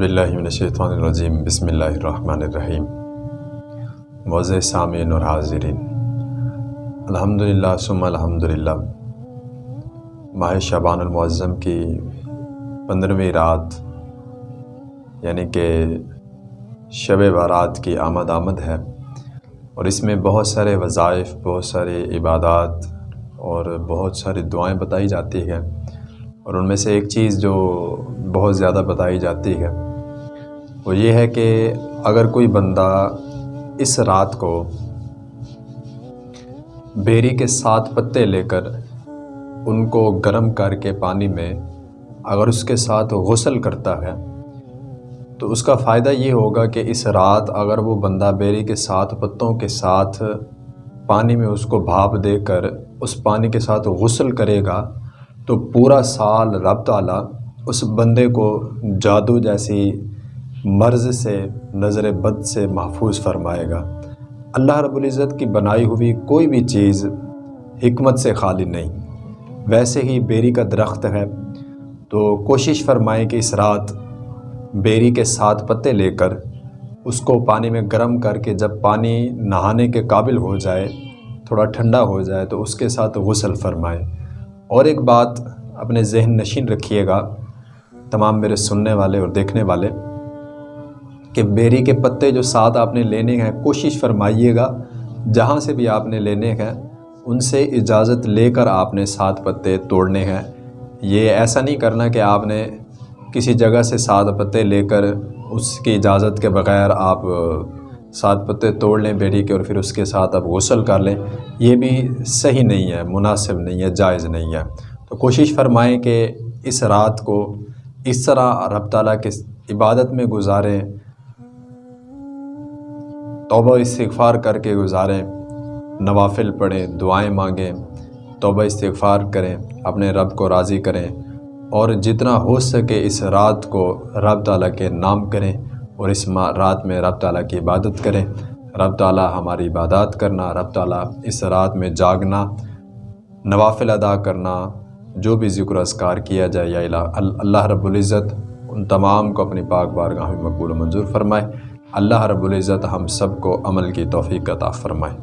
باللہ من الشیطان الرجیم، بسم اللہ الرحمن الرحیم۔ موز سامعین اور حاضرین۔ الحمدللہ ثم الحمدللہ۔ ماہ شعبان المعظم کی پندرہویں رات یعنی کہ شب بارات کی آمد آمد ہے۔ اور اس میں بہت سارے وظائف، بہت سارے عبادات اور بہت ساری دعائیں بتائی جاتی ہیں۔ اور ان میں سے ایک چیز جو بہت زیادہ بتائی جاتی ہے وہ یہ ہے کہ اگر کوئی بندہ اس رات کو بیری کے ساتھ پتے لے کر ان کو گرم کر کے پانی میں اگر اس کے ساتھ غسل کرتا ہے، تو اس کا فائدہ یہ ہوگا کہ اس رات اگر وہ بندہ بیری کے ساتھ پتوں کے ساتھ پانی میں اس کو بھاپ دے کر اس پانی کے ساتھ غسل کرے گا، تو پورا سال رب تعالیٰ اس بندے کو جادو جیسی مرض سے، نظر بد سے محفوظ فرمائے گا۔ اللہ رب العزت کی بنائی ہوئی کوئی بھی چیز حکمت سے خالی نہیں۔ ویسے ہی بیری کا درخت ہے۔ تو کوشش فرمائیں کہ اس رات بیری کے ساتھ پتے لے کر اس کو پانی میں گرم کر کے جب پانی نہانے کے قابل ہو جائے، تھوڑا ٹھنڈا ہو جائے، تو اس کے ساتھ غسل فرمائے اور ایک بات اپنے ذہن نشین رکھیے گا، تمام میرے سننے والے اور دیکھنے والے۔ کہ بیری کے پتے جو ساتھ آپ نے لینے ہیں، کوشش فرمائیے گا، جہاں سے بھی آپ نے لینے ہیں، ان سے اجازت لے کر آپ نے سات پتے توڑنے ہیں۔ یہ ایسا نہیں کرنا کہ آپ نے کسی جگہ سے سات پتے لے کر اس کی اجازت کے بغیر آپ سات پتے توڑ لیں بیری کے اور پھر اس کے ساتھ اب غسل کر لیں۔ یہ بھی صحیح نہیں ہے، مناسب نہیں ہے، جائز نہیں ہے۔ تو کوشش فرمائیں کہ اس رات کو اس طرح رب تعالیٰ کے عبادت میں گزاریں۔ توبہ استغفار کر کے گزاریں، نوافل پڑھیں، دعائیں مانگیں، توبہ استغفار کریں، اپنے رب کو راضی کریں اور جتنا ہو سکے اس رات کو رب تعالیٰ کے نام کریں اور اس رات میں رب تعالیٰ کی عبادت کریں۔ رب تعالیٰ ہماری عبادات کرنا، رب تعالیٰ اس رات میں جاگنا، نوافل ادا کرنا، جو بھی ذکر اذکار کیا جائے، یا اللہ رب العزت ان تمام کو اپنی پاک بارگاہ میں مقبول و منظور فرمائے۔ اللہ رب العزت ہم سب کو عمل کی توفیق عطا فرمائے۔